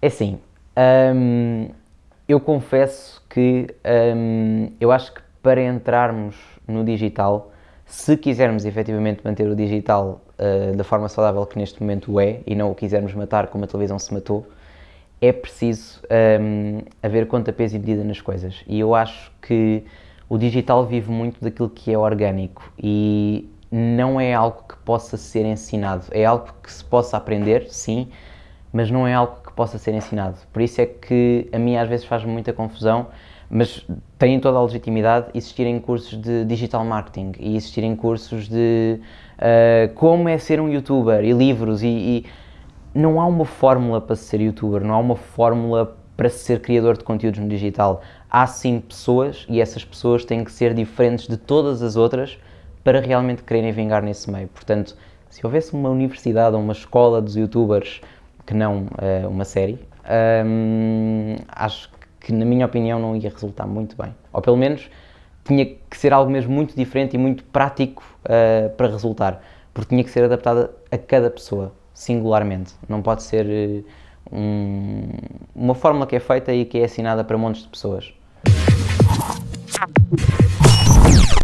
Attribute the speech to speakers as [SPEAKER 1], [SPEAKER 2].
[SPEAKER 1] É assim, hum, eu confesso que hum, eu acho que para entrarmos no digital, se quisermos efetivamente manter o digital uh, da forma saudável que neste momento é e não o quisermos matar como a televisão se matou, é preciso um, haver conta, peso e medida nas coisas. E eu acho que o digital vive muito daquilo que é orgânico e não é algo que possa ser ensinado. É algo que se possa aprender, sim, mas não é algo que possa ser ensinado. Por isso é que a mim às vezes faz muita confusão, mas tem toda a legitimidade existirem cursos de digital marketing e existirem cursos de uh, como é ser um youtuber e livros e, e não há uma fórmula para ser youtuber, não há uma fórmula para ser criador de conteúdos no digital. Há sim pessoas e essas pessoas têm que ser diferentes de todas as outras para realmente quererem vingar nesse meio. Portanto, se houvesse uma universidade ou uma escola dos youtubers que não uh, uma série, um, acho que, na minha opinião, não ia resultar muito bem. Ou pelo menos tinha que ser algo mesmo muito diferente e muito prático uh, para resultar, porque tinha que ser adaptada a cada pessoa singularmente. Não pode ser uh, um, uma fórmula que é feita e que é assinada para montes de pessoas.